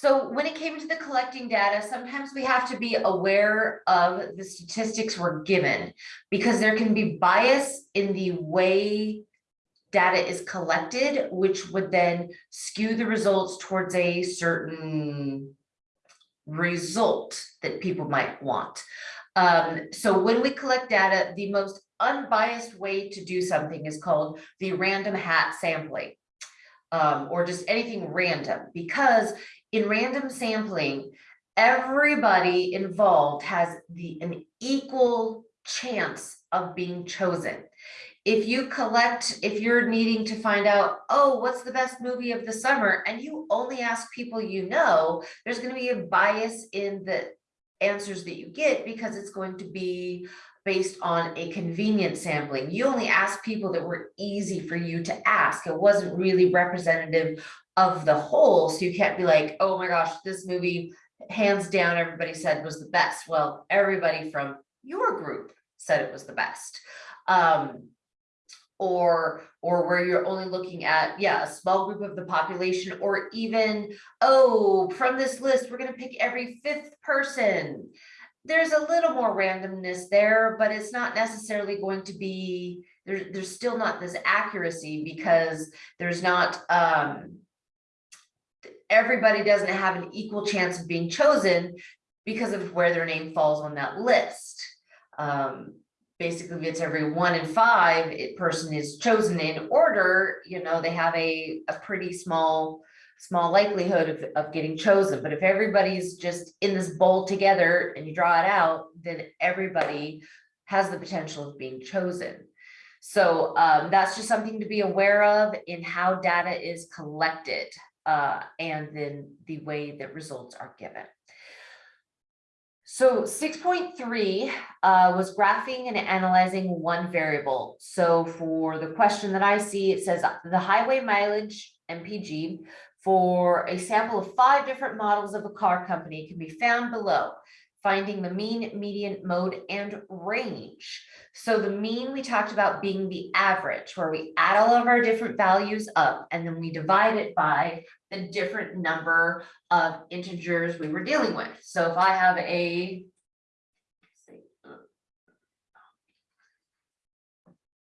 So when it came to the collecting data, sometimes we have to be aware of the statistics we're given because there can be bias in the way data is collected, which would then skew the results towards a certain result that people might want. Um, so when we collect data, the most unbiased way to do something is called the random hat sampling. Um, or just anything random, because in random sampling, everybody involved has the an equal chance of being chosen. If you collect, if you're needing to find out, oh, what's the best movie of the summer, and you only ask people you know, there's going to be a bias in the answers that you get because it's going to be based on a convenient sampling. You only asked people that were easy for you to ask. It wasn't really representative of the whole. So you can't be like, oh my gosh, this movie, hands down, everybody said was the best. Well, everybody from your group said it was the best. Um, or or where you're only looking at yeah a small group of the population or even oh from this list we're going to pick every fifth person there's a little more randomness there, but it's not necessarily going to be, there, there's still not this accuracy because there's not, um, everybody doesn't have an equal chance of being chosen because of where their name falls on that list. Um, basically, it's every one in five, it person is chosen in order, you know, they have a, a pretty small small likelihood of, of getting chosen. But if everybody's just in this bowl together and you draw it out, then everybody has the potential of being chosen. So um, that's just something to be aware of in how data is collected uh, and then the way that results are given. So 6.3 uh, was graphing and analyzing one variable. So for the question that I see, it says the highway mileage MPG for a sample of five different models of a car company can be found below, finding the mean, median, mode, and range. So the mean we talked about being the average, where we add all of our different values up and then we divide it by the different number of integers we were dealing with. So if I have a uh,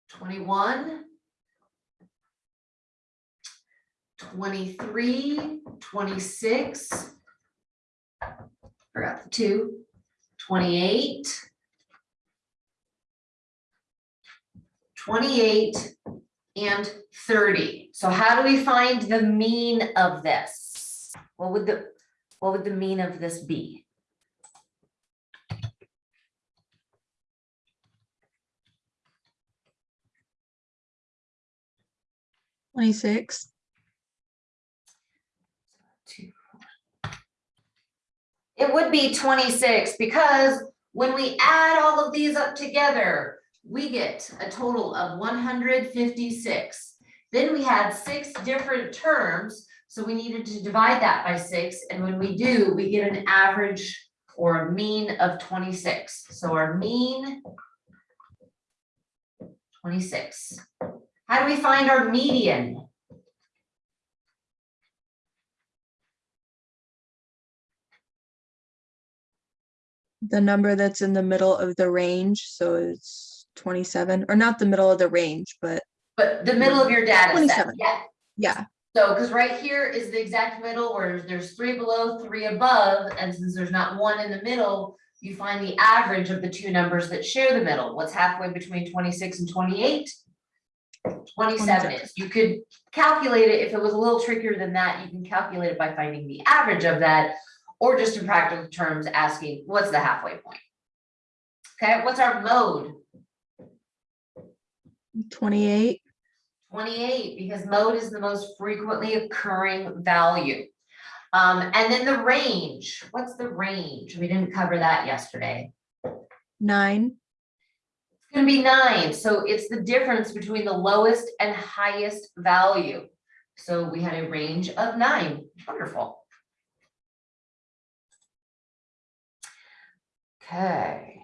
21 23, 26. Forgot the two. 28. 28 and 30. So how do we find the mean of this? What would the what would the mean of this be? Twenty-six. It would be twenty-six because when we add all of these up together, we get a total of one hundred fifty-six. Then we had six different terms, so we needed to divide that by six, and when we do, we get an average or a mean of twenty-six. So our mean twenty-six. How do we find our median? The number that's in the middle of the range, so it's twenty-seven, or not the middle of the range, but But the middle of your data set, 27. yeah. yeah, So, because right here is the exact middle where there's three below, three above, and since there's not one in the middle, you find the average of the two numbers that share the middle. What's halfway between twenty-six and twenty-eight? Twenty-seven is. You could calculate it, if it was a little trickier than that, you can calculate it by finding the average of that, or just in practical terms, asking, what's the halfway point? Okay, what's our mode? Twenty-eight, Twenty-eight, because mode is the most frequently occurring value. Um, and then the range, what's the range? We didn't cover that yesterday. nine, It's gonna be nine, so it's the difference between the lowest and highest value. So we had a range of nine, wonderful. Okay.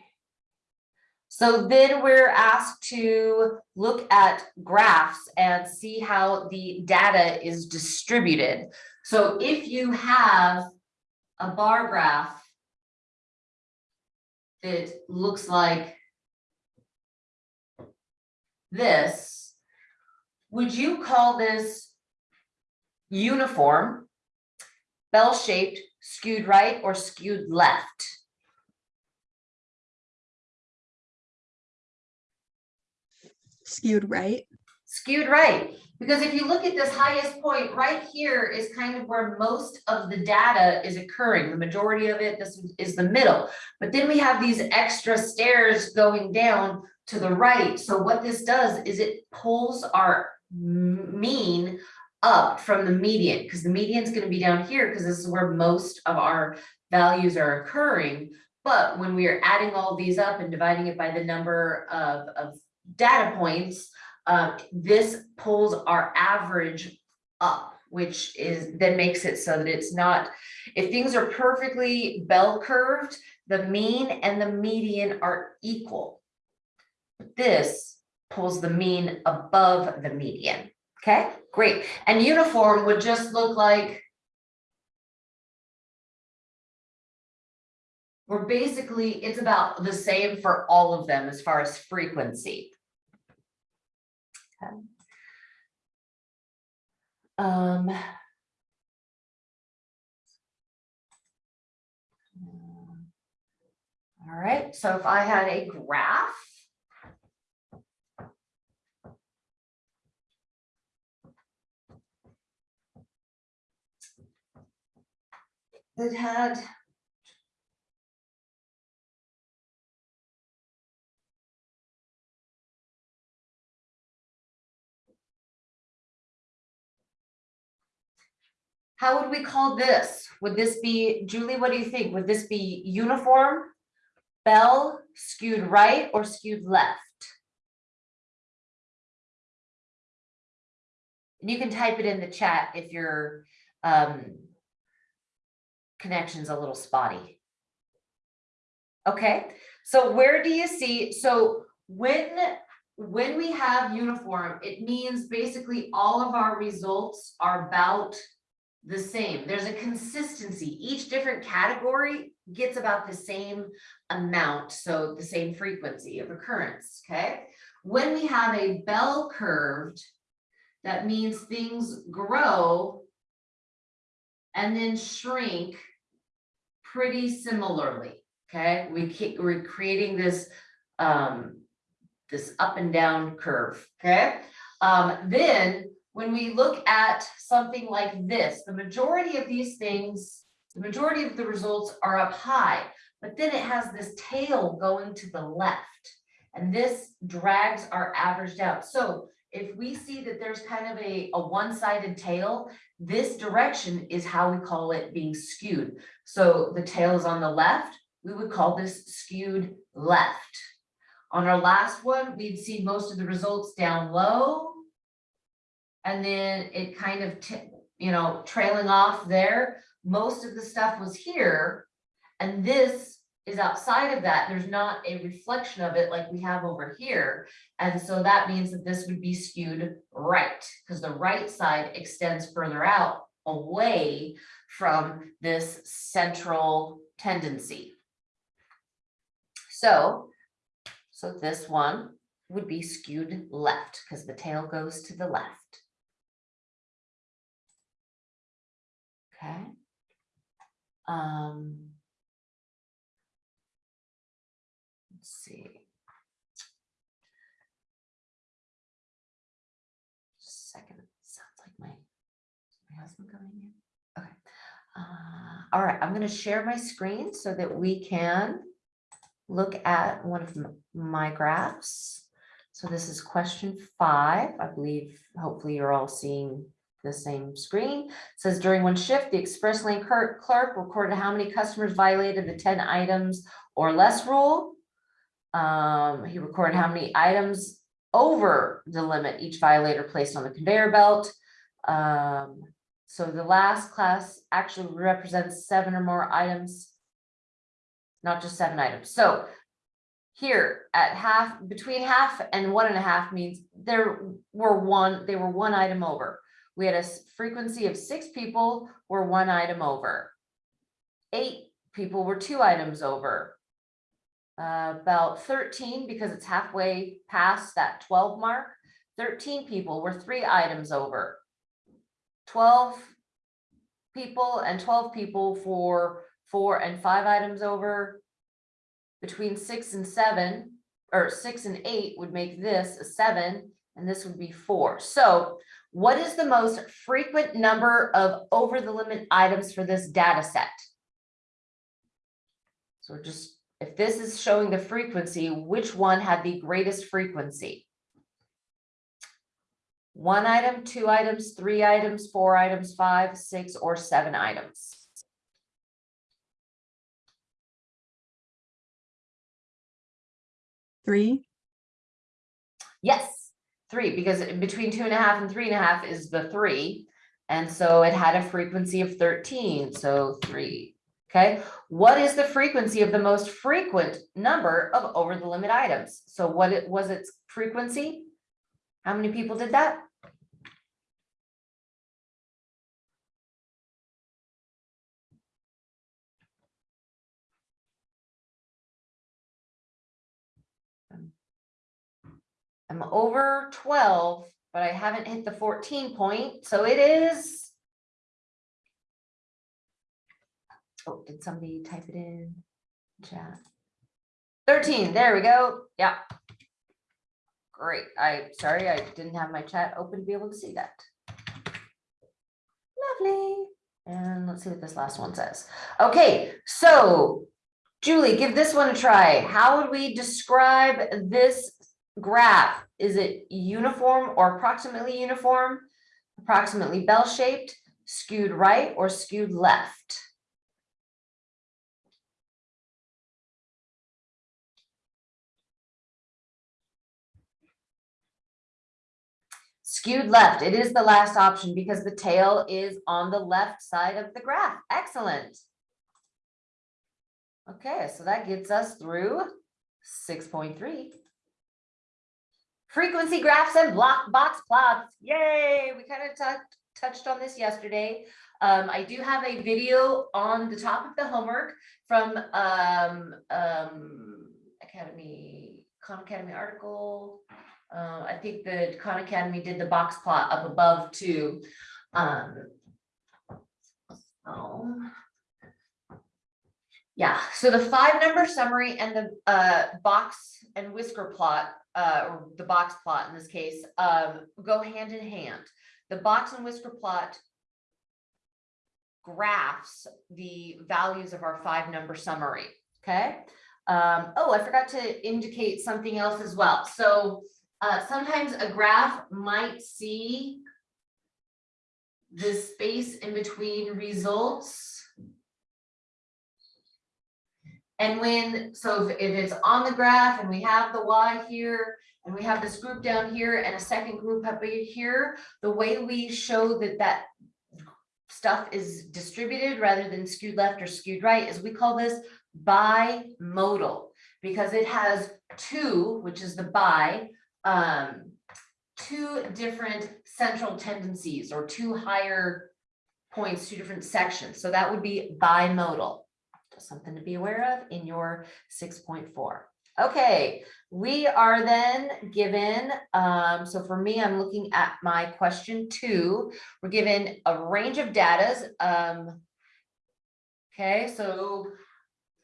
So then we're asked to look at graphs and see how the data is distributed. So if you have a bar graph that looks like this, would you call this uniform, bell-shaped, skewed right, or skewed left? Skewed right. skewed right. Because if you look at this highest point, right here is kind of where most of the data is occurring. The majority of it, this is the middle. But then we have these extra stairs going down to the right. So what this does is it pulls our mean up from the median, because the median is going to be down here, because this is where most of our values are occurring. But when we are adding all these up and dividing it by the number of, of data points, uh, this pulls our average up, which is, then makes it so that it's not, if things are perfectly bell curved, the mean and the median are equal. This pulls the mean above the median, okay, great, and uniform would just look like We're basically, it's about the same for all of them as far as frequency. Okay. Um. All right, so if I had a graph. That had How would we call this? Would this be, Julie, what do you think? Would this be uniform? Bell skewed right or skewed left? And you can type it in the chat if your um connection's a little spotty. Okay, so where do you see, so when when we have uniform, it means basically all of our results are about the same. There's a consistency. Each different category gets about the same amount, so the same frequency of occurrence, okay? When we have a bell curved, that means things grow and then shrink pretty similarly, okay? We keep, we're creating this, um, this up and down curve, okay? Um, then when we look at something like this, the majority of these things, the majority of the results are up high, but then it has this tail going to the left. And this drags our average down. So if we see that there's kind of a, a one-sided tail, this direction is how we call it being skewed. So the tail is on the left, we would call this skewed left. On our last one, we'd see most of the results down low, and then it kind of, you know, trailing off there. Most of the stuff was here. And this is outside of that. There's not a reflection of it like we have over here. And so that means that this would be skewed right, because the right side extends further out away from this central tendency. So, so this one would be skewed left, because the tail goes to the left. Okay. Um. Let's see. Just a Second, sounds like my, my husband coming in. Okay. Uh, all right, I'm gonna share my screen so that we can look at one of my graphs. So this is question five. I believe, hopefully you're all seeing the same screen. Says during one shift, the express lane clerk recorded how many customers violated the ten items or less rule. Um, he recorded how many items over the limit each violator placed on the conveyor belt. Um, so the last class actually represents seven or more items. Not just seven items. So Here at half, between half and one and a half means there were one, they were one item over. We had a frequency of six people were one item over. Eight people were two items over. Uh, about thirteen, because it's halfway past that twelve mark, thirteen people were three items over. Twelve people and twelve people for four and five items over. Between six and seven, or six and eight would make this a seven, and this would be four. So what is the most frequent number of over the limit items for this data set? So just, if this is showing the frequency, which one had the greatest frequency? One item, two items, three items, four items, five, six, or seven items? Three, Yes, three, because between two and a half and three and a half is the three. And so it had a frequency of thirteen, so three. Okay, what is the frequency of the most frequent number of over the limit items? So what it was its frequency? How many people did that? I'm over twelve, but I haven't hit the fourteen point, so it is. Oh, did somebody type it in? Chat. Thirteen, there we go, yeah. Great, I, sorry, I didn't have my chat open to be able to see that. Lovely, and let's see what this last one says. Okay, so Julie, give this one a try. How would we describe this graph, is it uniform or approximately uniform? Approximately bell-shaped, skewed right or skewed left? Skewed left, it is the last option because the tail is on the left side of the graph. Excellent. Okay, so that gets us through six point three. Frequency graphs and block box plots. Yay, we kind of touched on this yesterday. Um, I do have a video on the top of the homework from um, um, Academy, Khan Academy article. Uh, I think the Khan Academy did the box plot up above too. Um, so. Yeah, so the five number summary and the uh box and whisker plot, uh, or the box plot in this case, um, go hand in hand. The box and whisker plot graphs the values of our five number summary, okay? Um, oh, I forgot to indicate something else as well. So uh, sometimes a graph might see the space in between results. And when, so if, if it's on the graph and we have the Y here, and we have this group down here and a second group up here, the way we show that that stuff is distributed rather than skewed left or skewed right is we call this bimodal. Because it has two, which is the bi, um, two different central tendencies or two higher points, two different sections. So that would be bimodal. Something to be aware of in your six point four. Okay, we are then given, um, so for me, I'm looking at my question two. We're given a range of datas. Um, okay, so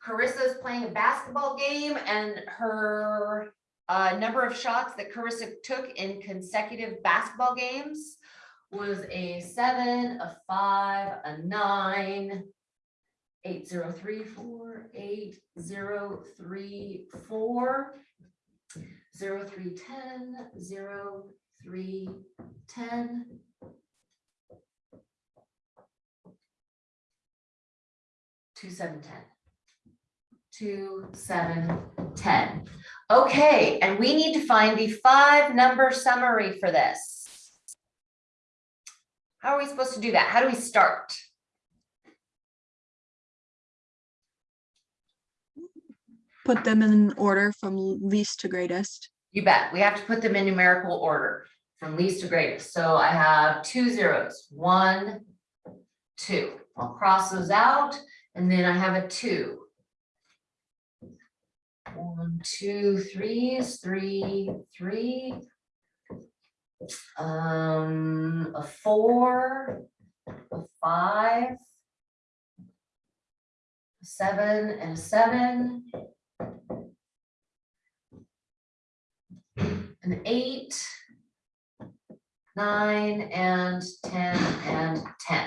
Carissa's playing a basketball game and her uh, number of shots that Carissa took in consecutive basketball games was a seven, a five, a nine, eight, zero, three, four, eight, zero, three, four, zero, three, ten, zero, three, ten. Two, seven, ten. Two, seven, ten. Okay, and we need to find the five number summary for this. How are we supposed to do that? How do we start? Put them in order from least to greatest. You bet. We have to put them in numerical order from least to greatest. So I have two zeros, one, two. I'll cross those out and then I have a two. One, two, threes, three, three. Um, a four, a five. Seven and a seven. An eight, nine, and ten, and ten.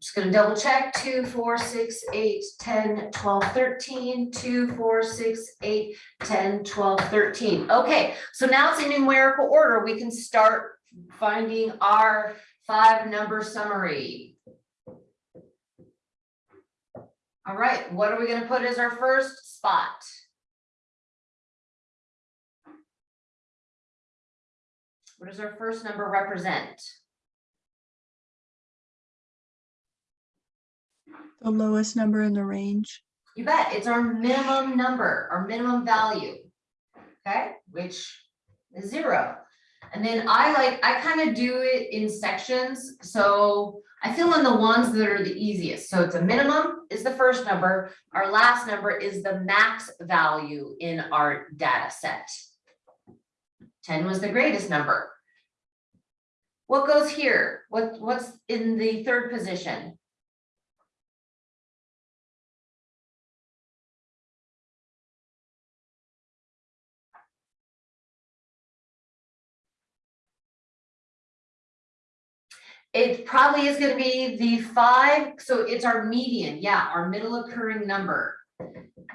Just gonna double check, two, four, six, eight, 10, 12, 13, two, four, six, eight, 10, 12, 13. Okay, so now it's in numerical order. We can start finding our five number summary. All right, what are we gonna put as our first spot? What does our first number represent? The lowest number in the range. You bet, it's our minimum number, our minimum value. Okay, which is zero. And then I like, I kind of do it in sections, so I fill in the ones that are the easiest. So it's a minimum is the first number, our last number is the max value in our data set. Ten was the greatest number. What goes here? What, what's in the third position? It probably is gonna be the five, so it's our median, yeah, our middle occurring number.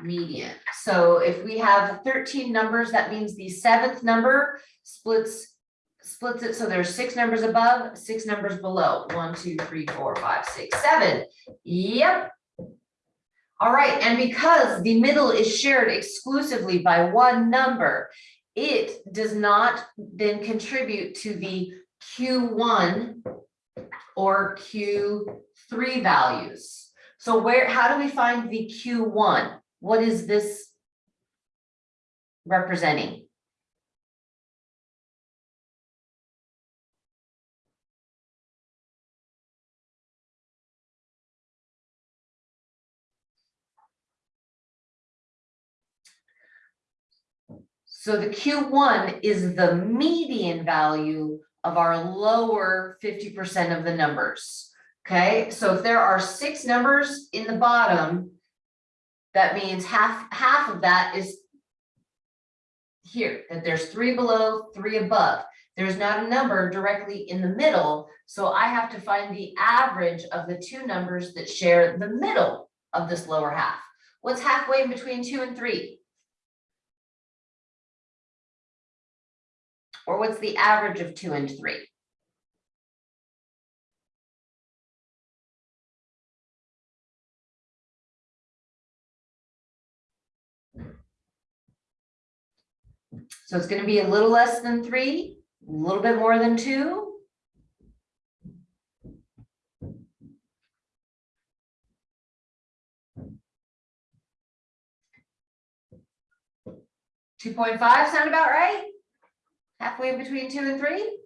Median, so if we have thirteen numbers, that means the seventh number splits. Splits it, so there's six numbers above, six numbers below, one, two, three, four, five, six, seven, yep. All right, and because the middle is shared exclusively by one number. It does not then contribute to the Q one or Q three values. So where, how do we find the Q one? What is this representing? So the Q one is the median value of our lower fifty percent of the numbers. Okay, so if there are six numbers in the bottom, that means half, half of that is here, that there's three below, three above. There's not a number directly in the middle, so I have to find the average of the two numbers that share the middle of this lower half. What's halfway in between two and three? Or what's the average of two and three? So it's gonna be a little less than three, a little bit more than two. Two point five sound about right? Halfway in between two and three?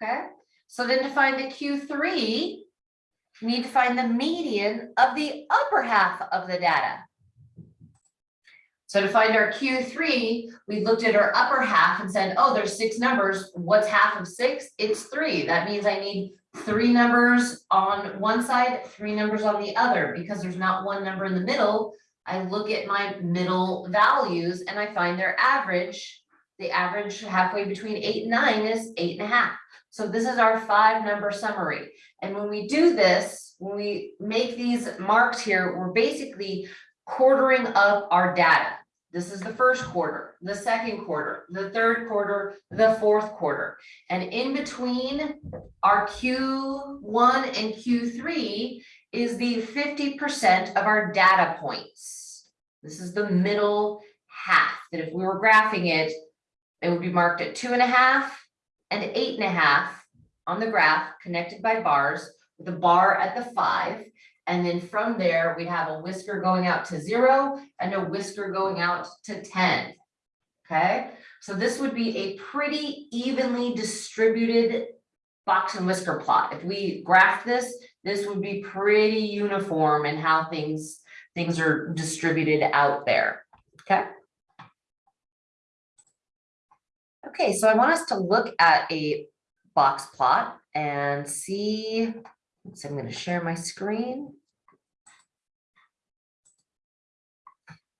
Okay, so then to find the Q three, we need to find the median of the upper half of the data. So to find our Q three, we looked at our upper half and said, oh, there's six numbers. What's half of six? It's three. That means I need three numbers on one side, three numbers on the other, because there's not one number in the middle. I look at my middle values and I find their average. The average halfway between eight and nine is eight and a half. So this is our five number summary. And when we do this, when we make these marks here, we're basically quartering up our data. This is the first quarter, the second quarter, the third quarter, the fourth quarter. And in between our Q1 and Q3 is the fifty percent of our data points. This is the middle half, that if we were graphing it, it would be marked at two and a half and eight and a half on the graph connected by bars with a bar at the five. And then from there, we'd have a whisker going out to zero and a whisker going out to ten. Okay, so this would be a pretty evenly distributed box and whisker plot. If we graph this, this would be pretty uniform in how things, things are distributed out there, okay? Okay, so I want us to look at a box plot and see, so I'm gonna share my screen.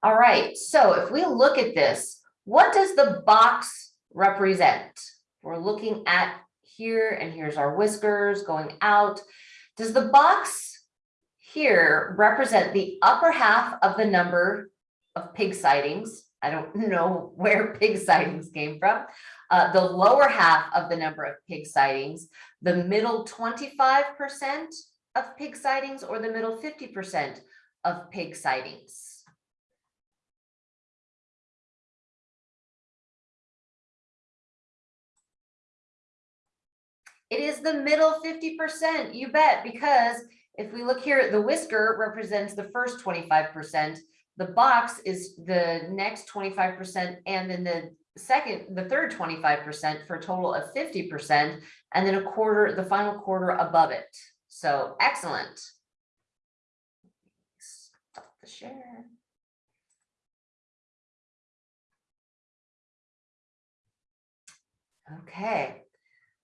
All right, so if we look at this, what does the box represent? We're looking at here and here's our whiskers going out. Does the box here represent the upper half of the number of pig sightings? I don't know where pig sightings came from. Uh, the lower half of the number of pig sightings, the middle twenty-five percent of pig sightings or the middle fifty percent of pig sightings? It is the middle fifty percent, you bet, because if we look here, the whisker represents the first twenty-five percent. The box is the next twenty-five percent, and then the second, the third twenty-five percent for a total of fifty percent. And then a quarter, the final quarter above it. So excellent. Stop the share. Okay,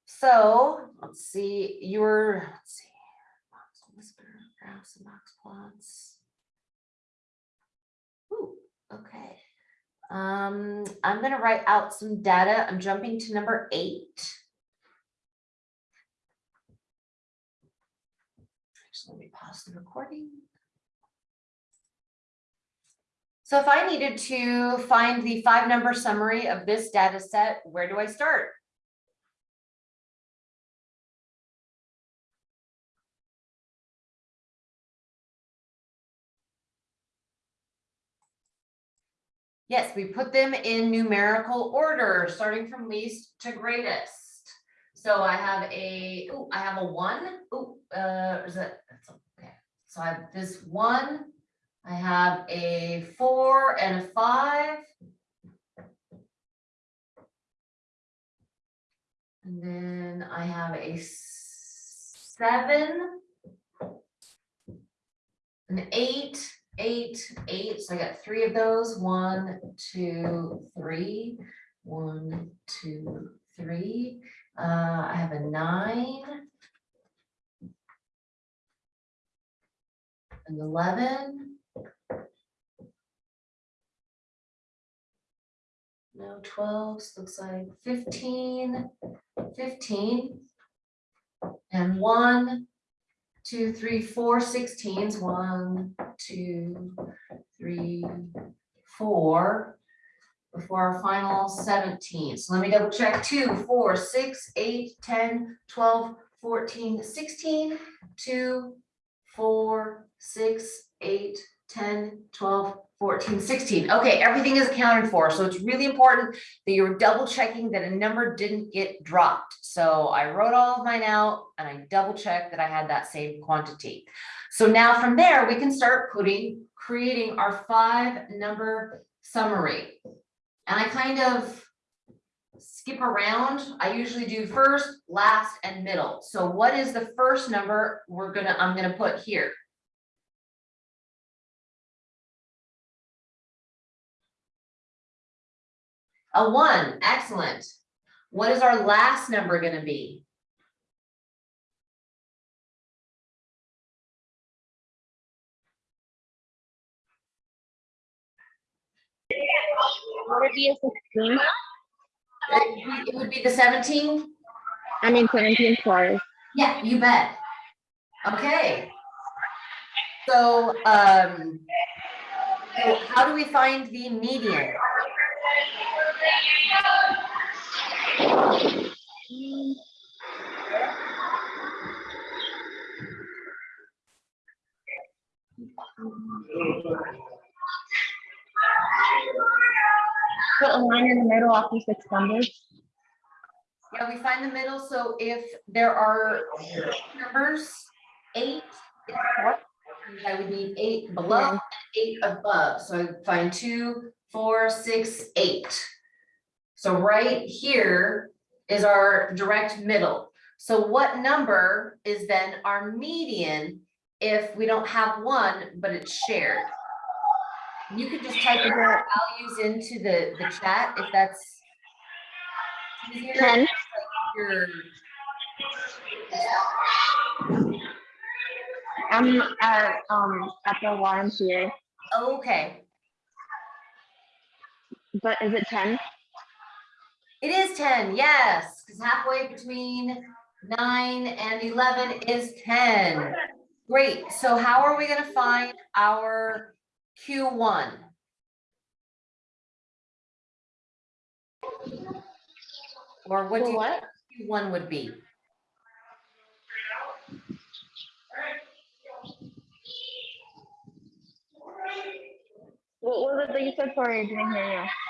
so let's see, your, let's see. box whisker, Graphs and box plots. Ooh, okay. Um, I'm gonna write out some data. I'm jumping to number eight. Actually, let me pause the recording. So if I needed to find the five number summary of this data set, where do I start? Yes, we put them in numerical order, starting from least to greatest. So I have a, oh, I have a one, oh, uh, is that, that's okay. So I have this one, I have a four and a five. And then I have a seven. An eight, eight, eight, so I got three of those, one, two, three, one, two, three. Uh, I have a nine. An eleven. No, twelve, looks like 15, 15, And one, two, three, four sixteens, one, two, three, four. Before our final seventeen, so let me double check, two, four, six, eight, 10, 12, 14, 16, two, four, six, eight, 10, 12, 14, 16. Okay, everything is accounted for, so it's really important that you're double checking that a number didn't get dropped. So I wrote all of mine out and I double checked that I had that same quantity. So now from there, we can start putting, creating our five number summary. And I kind of skip around. I usually do first, last, and middle. So what is the first number we're gonna, I'm gonna put here? A one, excellent. What is our last number gonna be? Would it be a sixteen? It would be- it would be the seventeen? I mean seventeen, sorry. Yeah, you bet. Okay. So, um, so how do we find the median? Put a line in the middle after six numbers. Yeah, we find the middle, so if there are numbers, eight is I would need eight below and eight above, so I find two, four, six, eight. So right here is our direct middle. So what number is then our median if we don't have one, but it's shared? You could just type the values into the, the chat if that's easier. Ten. Your- I'm at, um, at the YMCA, Okay, but is it ten? It is ten, yes, because halfway between nine and eleven is ten. Great, so how are we gonna find our Q one? Or what do you what? Q one would be? What was it that you said? Sorry, I didn't hear you.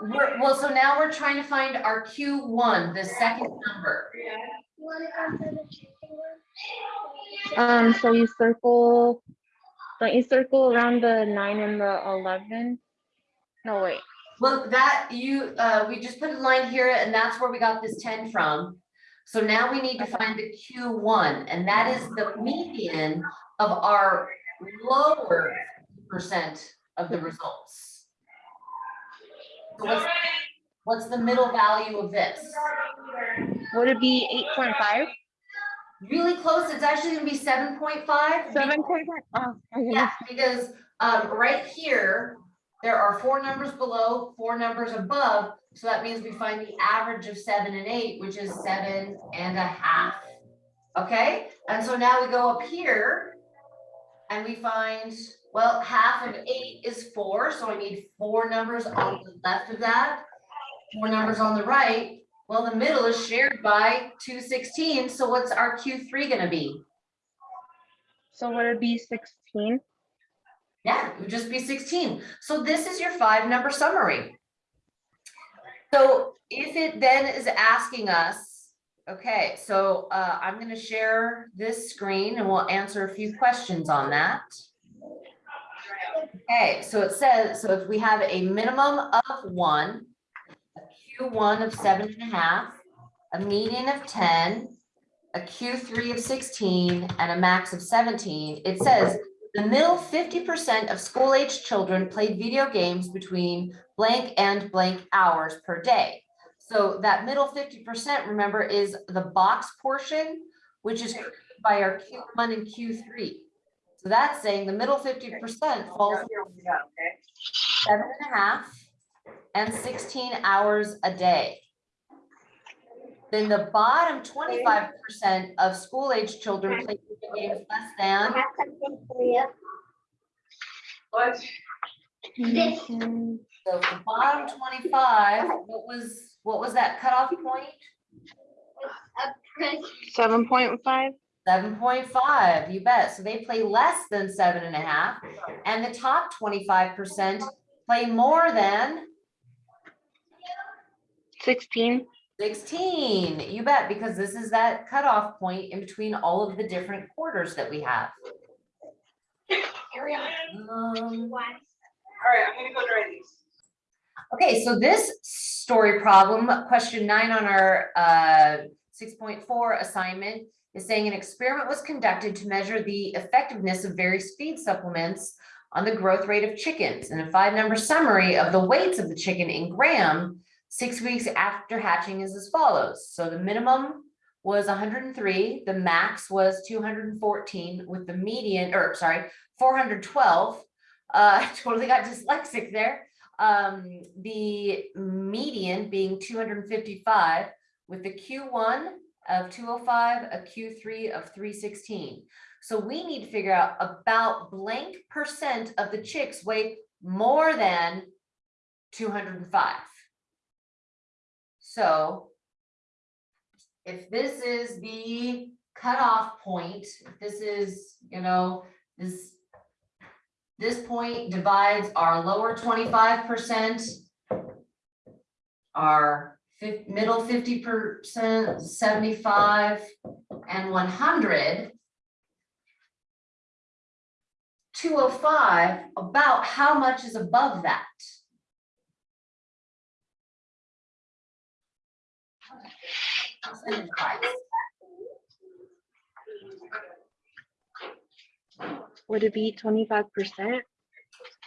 We're, well, so now we're trying to find our Q one, the second number. Um, so you circle, don't you circle around the nine and the eleven? No, wait. Well, that you, uh, we just put a line here and that's where we got this ten from. So now we need to find the Q one, and that is the median of our lower percent of the results. So what's, what's the middle value of this? Would it be eight point five? Really close, it's actually be point five. Seven point five? Oh, Yeah, because um right here, there are four numbers below, four numbers above, so that means we find the average of seven and eight, which is seven and a half. Okay, and so now we go up here. And we find, well, half of eight is four, so I need four numbers on the left of that. Four numbers on the right, well, the middle is shared by two sixteen, so what's our Q three gonna be? So would it be sixteen? Yeah, it would just be sixteen. So this is your five number summary. So if it then is asking us, okay, so uh, I'm gonna share this screen and we'll answer a few questions on that. Okay, so it says, so if we have a minimum of one, a Q one of seven and a half, a median of ten, a Q three of sixteen, and a max of seventeen, it says the middle fifty percent of school-aged children played video games between blank and blank hours per day. So that middle fifty percent, remember, is the box portion, which is created by our Q one and Q three. So that's saying the middle fifty percent falls seven and a half and sixteen hours a day. Then the bottom twenty-five percent of school-aged children play video games less than. So the bottom twenty-five, what was, what was that cutoff point? Seven point five? Seven point five, you bet. So they play less than seven and a half. And the top twenty-five percent play more than Sixteen? sixteen. You bet, because this is that cutoff point in between all of the different quarters that we have. Um, All right, I'm gonna go try these. Okay, so this story problem, question nine on our uh six point four assignment is saying an experiment was conducted to measure the effectiveness of various feed supplements on the growth rate of chickens and a five number summary of the weights of the chicken in gram six weeks after hatching is as follows. So the minimum was hundred and three, the max was two hundred and fourteen with the median, or sorry, four hundred twelve. Uh, totally got dyslexic there um, the median being two hundred and fifty-five with the Q one of two oh five, a Q three of three sixteen. So we need to figure out about blank percent of the chicks weigh more than two hundred and five. So if this is the cutoff point, this is, you know, this this point divides our lower twenty-five percent. Our fif- middle fifty percent, seventy-five, and one hundred. two oh five, about how much is above that? Would it be twenty-five percent?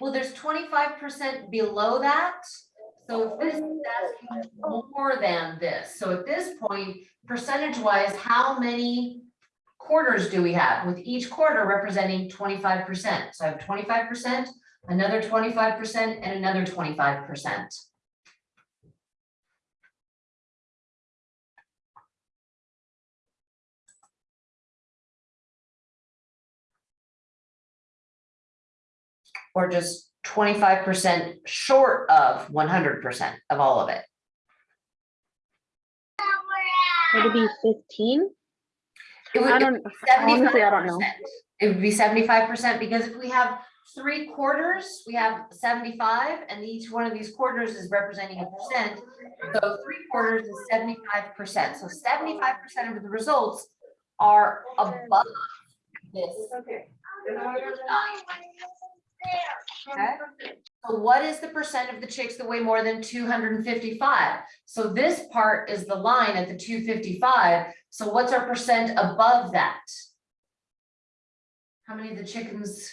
Well, there's twenty-five percent below that. So this is asking more than this, so at this point, percentage-wise, how many quarters do we have with each quarter representing twenty-five percent? So I have twenty-five percent, another twenty-five percent, and another twenty-five percent. Or just twenty-five percent short of one hundred percent of all of it. Would it be fifteen? It would- I don't, honestly, I don't know. 75%. It would be seventy-five percent, because if we have three quarters, we have seventy-five, and each one of these quarters is representing a percent. So three quarters is seventy-five percent, so seventy-five percent of the results are above this. Okay. Okay. So what is the percent of the chicks that weigh more than two hundred and fifty-five? So this part is the line at the two fifty-five, so what's our percent above that? How many of the chickens?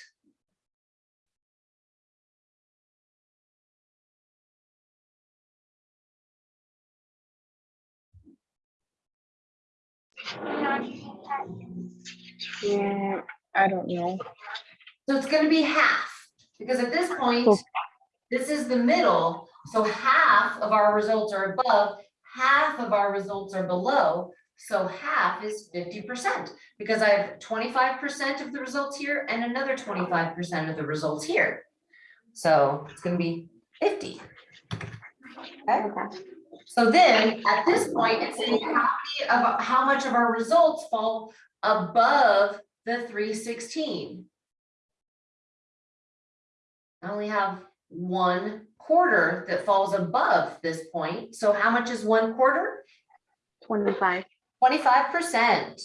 Yeah, I don't know. So it's gonna be half, because at this point, this is the middle, so half of our results are above, half of our results are below. So half is fifty percent, because I have twenty-five percent of the results here and another twenty-five percent of the results here. So it's gonna be fifty. Okay, Okay. so then, at this point, it's saying how many of, how much of our results fall above the three sixteen? I only have one quarter that falls above this point, so how much is one quarter? Twenty-five. Twenty-five percent.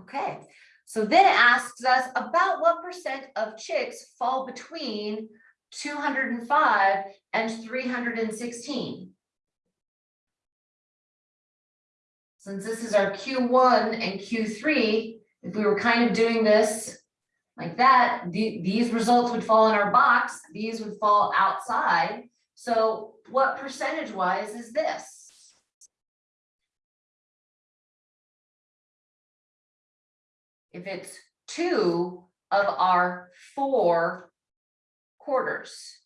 Okay, so then it asks us about what percent of chicks fall between two hundred and five and three hundred and sixteen. Since this is our Q one and Q three, if we were kind of doing this like that, the, these results would fall in our box, these would fall outside. So what percentage wise is this? if it's two of our four quarters.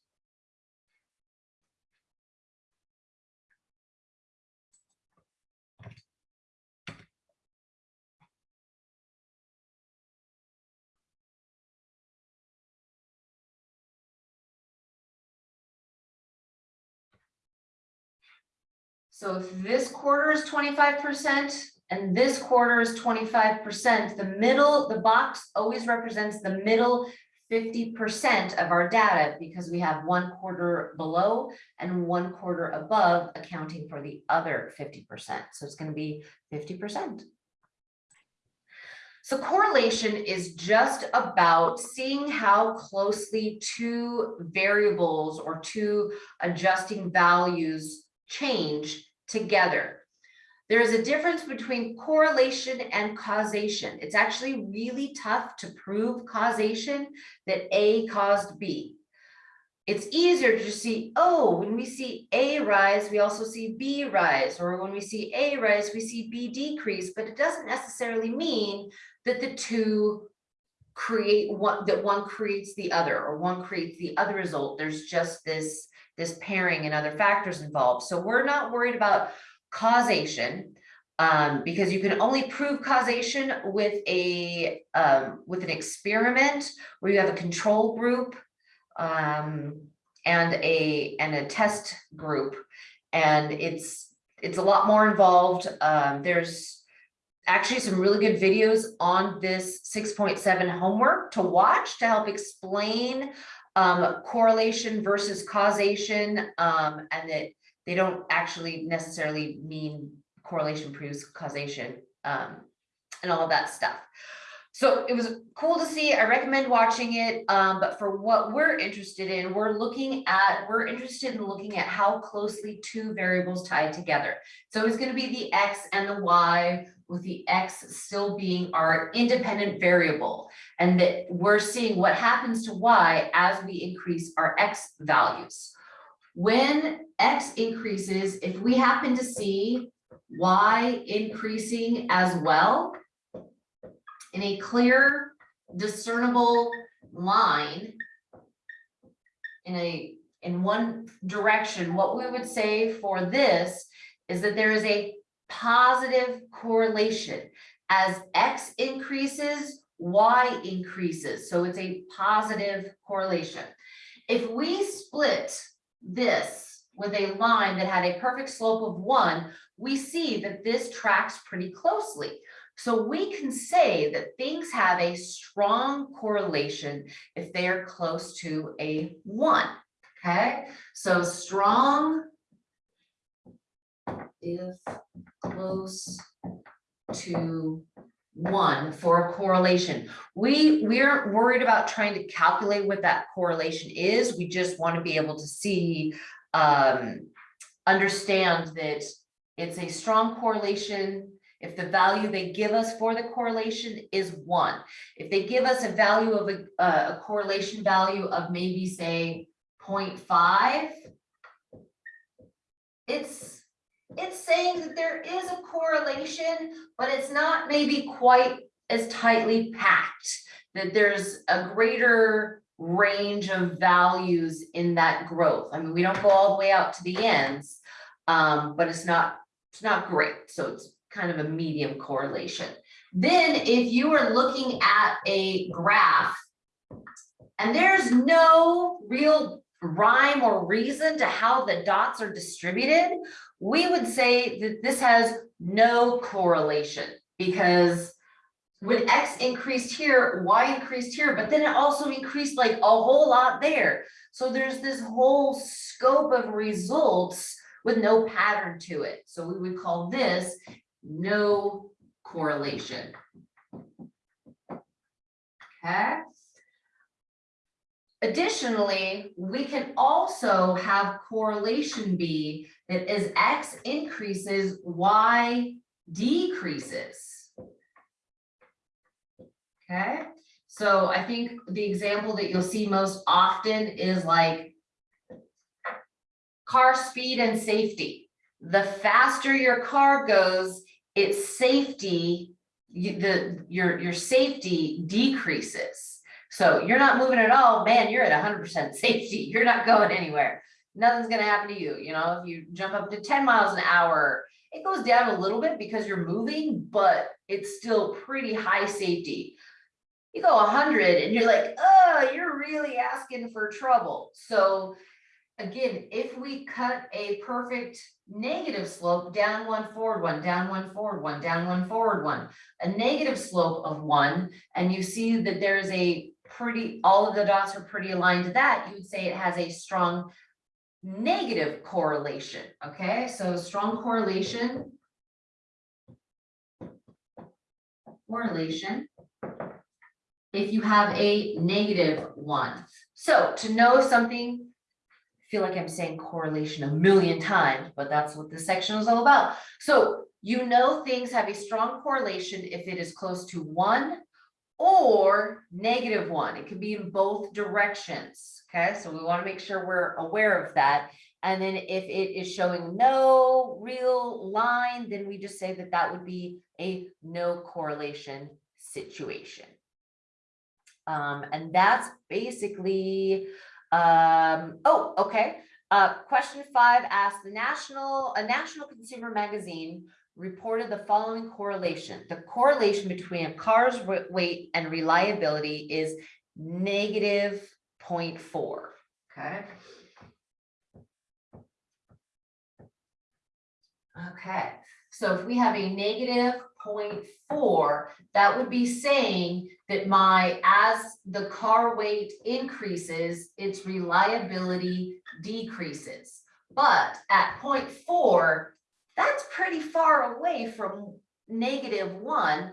So if this quarter is twenty-five percent and this quarter is twenty-five percent, the middle, the box always represents the middle fifty percent of our data because we have one quarter below and one quarter above accounting for the other fifty percent. So it's gonna be fifty percent. So correlation is just about seeing how closely two variables or two adjusting values change together. There is a difference between correlation and causation. It's actually really tough to prove causation that A caused B. It's easier to see, oh, when we see A rise, we also see B rise, or when we see A rise, we see B decrease, but it doesn't necessarily mean that the two create one, that one creates the other, or one creates the other result. There's just this, this pairing and other factors involved. So we're not worried about causation. Um, because you can only prove causation with a, um, with an experiment where you have a control group. Um, and a, and a test group. And it's, it's a lot more involved. Um, there's actually some really good videos on this six point seven homework to watch to help explain um, correlation versus causation, um, and that they don't actually necessarily mean correlation proves causation, um, and all of that stuff. So it was cool to see. I recommend watching it. Um, but for what we're interested in, we're looking at, we're interested in looking at how closely two variables tied together. So it's gonna be the X and the Y with the X still being our independent variable. And that we're seeing what happens to Y as we increase our X values. When X increases, if we happen to see Y increasing as well, in a clear discernible line in a, in one direction, what we would say for this is that there is a positive correlation. As X increases, Y increases, so it's a positive correlation. If we split this with a line that had a perfect slope of one, we see that this tracks pretty closely. So we can say that things have a strong correlation if they are close to a one, okay? So strong is close to one for a correlation. We, we aren't worried about trying to calculate what that correlation is. We just want to be able to see, um, understand that it's a strong correlation if the value they give us for the correlation is one. If they give us a value of a, a correlation value of maybe say 0.5, it's, it's saying that there is a correlation, but it's not maybe quite as tightly packed, that there's a greater range of values in that growth. I mean, we don't go all the way out to the ends, um, but it's not, it's not great. So it's kind of a medium correlation. Then if you are looking at a graph and there's no real rhyme or reason to how the dots are distributed, we would say that this has no correlation because when X increased here, Y increased here, but then it also increased like a whole lot there. So there's this whole scope of results with no pattern to it. So we would call this no correlation. Okay. Additionally, we can also have correlation be that as X increases, Y decreases. Okay, so I think the example that you'll see most often is like car speed and safety. The faster your car goes, its safety, the, your, your safety decreases. So you're not moving at all, man, you're at hundred percent safety. You're not going anywhere. Nothing's gonna happen to you, you know, if you jump up to ten miles an hour, it goes down a little bit because you're moving, but it's still pretty high safety. You go hundred and you're like, oh, you're really asking for trouble. So again, if we cut a perfect negative slope, down one, forward one, down one, forward one, down one, forward one, a negative slope of one, and you see that there's a pretty, all of the dots are pretty aligned to that, you would say it has a strong negative correlation, okay? So strong correlation. Correlation. If you have a negative one. So to know something I feel like I'm saying correlation a million times, but that's what this section is all about. So you know things have a strong correlation if it is close to one or negative one. It could be in both directions. Okay, so we want to make sure we're aware of that. And then if it is showing no real line, then we just say that that would be a no correlation situation. Um, and that's basically um, oh, okay. Uh, question five asks the national, a national consumer magazine reported the following correlation. The correlation between a car's weight and reliability is negative 0.4. Okay. Okay, so if we have a negative 0.4, that would be saying that my, as the car weight increases, its reliability decreases. But at 0.4, that's pretty far away from negative one.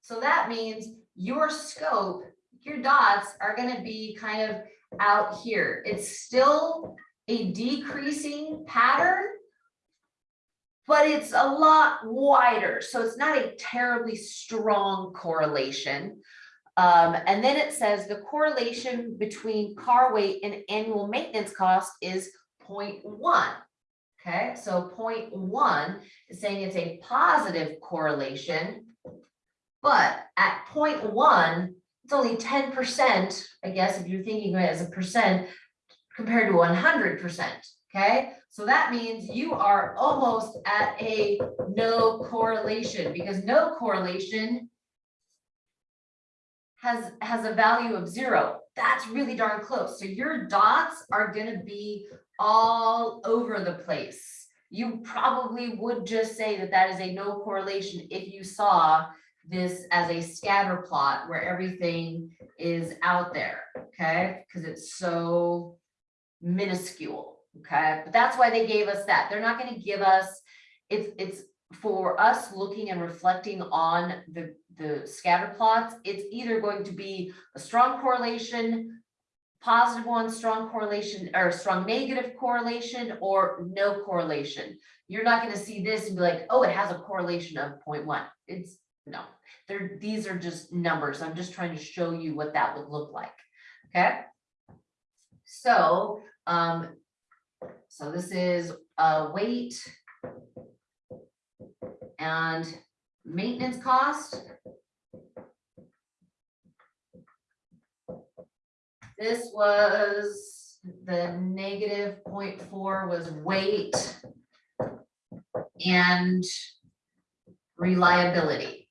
So that means your scope, your dots are gonna be kind of out here. It's still a decreasing pattern. But it's a lot wider, so it's not a terribly strong correlation. Um, and then it says the correlation between car weight and annual maintenance cost is 0.1. Okay, so one is saying it's a positive correlation. But at one, it's only ten percent, I guess, if you're thinking of it as a percent compared to one hundred percent, okay? So that means you are almost at a no correlation, because no correlation has, has a value of zero. That's really darn close. So your dots are gonna be all over the place. You probably would just say that that is a no correlation if you saw this as a scatter plot where everything is out there, okay? Because it's so minuscule, okay? But that's why they gave us that. They're not gonna give us, it's, it's for us looking and reflecting on the, the scatter plots, it's either going to be a strong correlation, positive one, strong correlation, or strong negative correlation, or no correlation. You're not gonna see this and be like, oh, it has a correlation of 0.1. It's, no, they're, these are just numbers. I'm just trying to show you what that would look like, okay? So, um, so this is, uh, weight and maintenance cost. This was, the negative 0.4 was weight and reliability.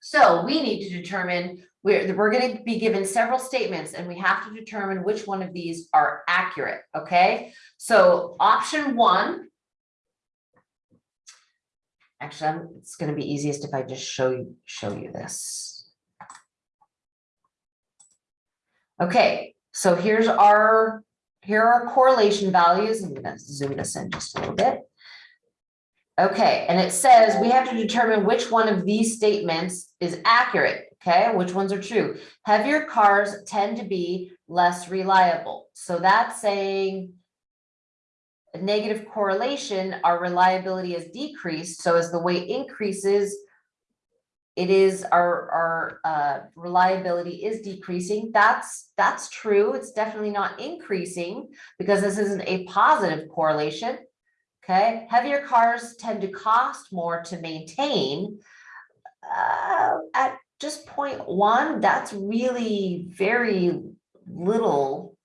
So we need to determine, we're, we're gonna be given several statements and we have to determine which one of these are accurate, okay? So option one. Actually, I'm, it's gonna be easiest if I just show you, show you this. Okay, so here's our, here are our correlation values. I'm gonna zoom this in just a little bit. Okay, and it says we have to determine which one of these statements is accurate, okay? Which ones are true? Heavier cars tend to be less reliable. So that's saying a negative correlation, our reliability has decreased. So as the weight increases, it is our, our uh, reliability is decreasing. That's, that's true. It's definitely not increasing because this isn't a positive correlation. Okay, heavier cars tend to cost more to maintain. Uh, at just one, that's really very little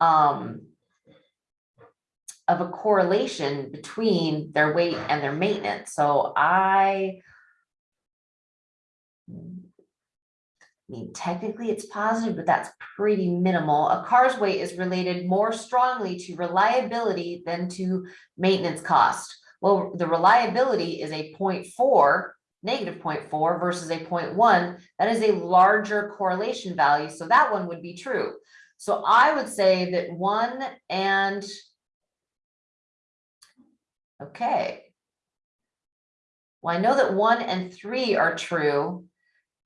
um, of a correlation between their weight and their maintenance. So I I mean, technically it's positive, but that's pretty minimal. A car's weight is related more strongly to reliability than to maintenance cost. Well, the reliability is a 0.4, negative 0.4 versus a 0.1. That is a larger correlation value. So that one would be true. So I would say that one and okay. Well, I know that one and three are true.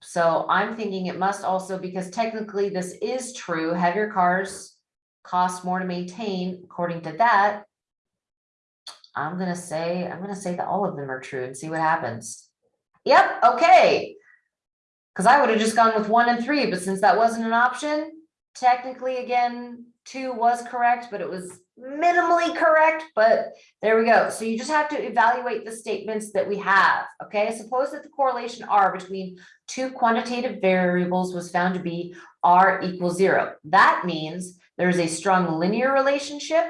So I'm thinking it must also, because technically this is true, heavier cars cost more to maintain according to that. I'm gonna say, I'm gonna say that all of them are true and see what happens. Yep, okay. Cause I would have just gone with one and three, but since that wasn't an option, technically again, two was correct, but it was minimally correct, but there we go. So you just have to evaluate the statements that we have, okay? Suppose that the correlation R between two quantitative variables was found to be R equals zero. That means there is a strong linear relationship.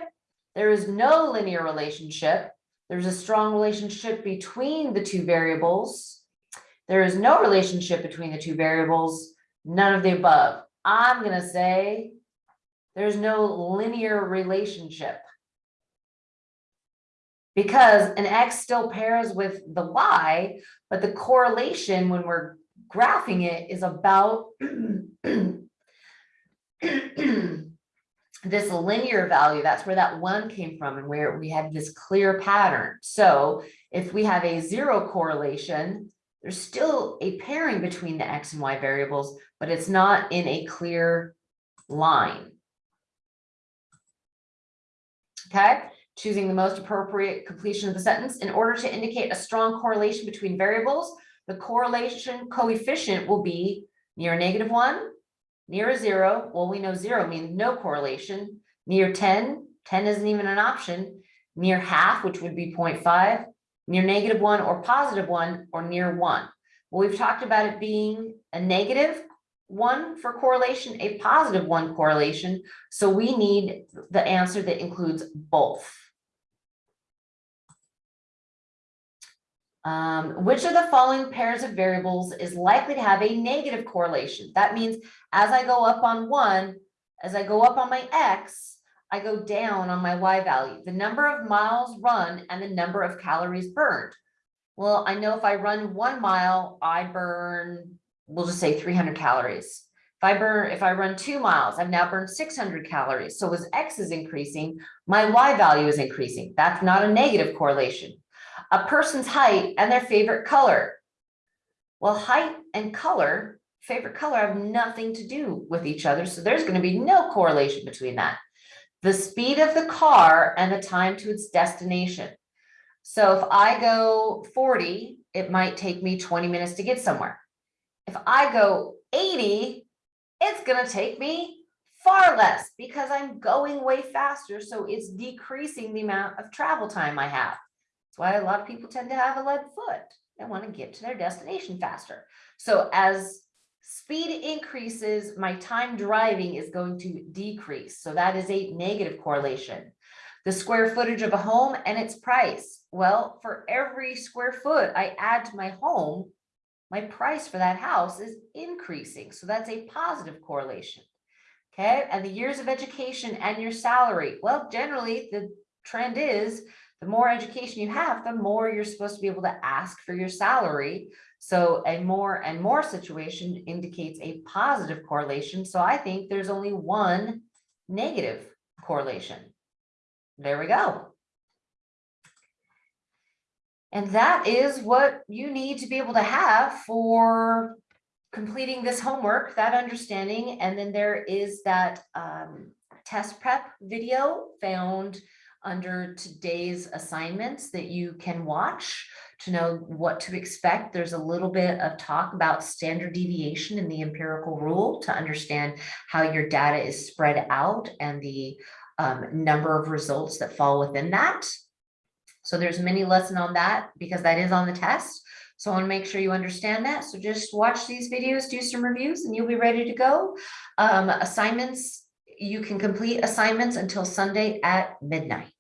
There is no linear relationship. There's a strong relationship between the two variables. There is no relationship between the two variables, none of the above. I'm gonna say there's no linear relationship. Because an X still pairs with the Y, but the correlation when we're graphing it is about this linear value, that's where that one came from and where we had this clear pattern. So if we have a zero correlation, there's still a pairing between the X and Y variables, but it's not in a clear line. Okay, choosing the most appropriate completion of the sentence in order to indicate a strong correlation between variables. The correlation coefficient will be near negative one, near a zero. Well, we know zero means no correlation. Near 10, 10 isn't even an option. Near half, which would be 0.5, near negative one or positive one, or near one. Well, we've talked about it being a negative one for correlation, a positive one correlation. So we need the answer that includes both. Um, which of the following pairs of variables is likely to have a negative correlation? That means as I go up on one, as I go up on my X, I go down on my Y value, the number of miles run and the number of calories burned. Well, I know if I run one mile, I burn, we'll just say three hundred calories. If I burn, if I run two miles, I've now burned six hundred calories. So as X is increasing, my Y value is increasing. That's not a negative correlation. A person's height and their favorite color. Well, height and color, favorite color have nothing to do with each other. So there's going to be no correlation between that. The speed of the car and the time to its destination. So if I go 40, it might take me 20 minutes to get somewhere. If I go 80, it's going to take me far less because I'm going way faster. So it's decreasing the amount of travel time I have. That's why a lot of people tend to have a lead foot. They want to get to their destination faster. So as speed increases, my time driving is going to decrease. So that is a negative correlation. The square footage of a home and its price. Well, for every square foot I add to my home, my price for that house is increasing. So that's a positive correlation. Okay, and the years of education and your salary. Well, generally the trend is the more education you have, the more you're supposed to be able to ask for your salary. So a more and more situation indicates a positive correlation. So I think there's only one negative correlation. There we go. And that is what you need to be able to have for completing this homework, that understanding. And then there is that um, test prep video found under today's assignments that you can watch to know what to expect. There's a little bit of talk about standard deviation in the empirical rule to understand how your data is spread out and the um, number of results that fall within that. So there's mini lesson on that because that is on the test. So I want to make sure you understand that. So just watch these videos, do some reviews, and you'll be ready to go. Um, assignments, you can complete assignments until Sunday at midnight.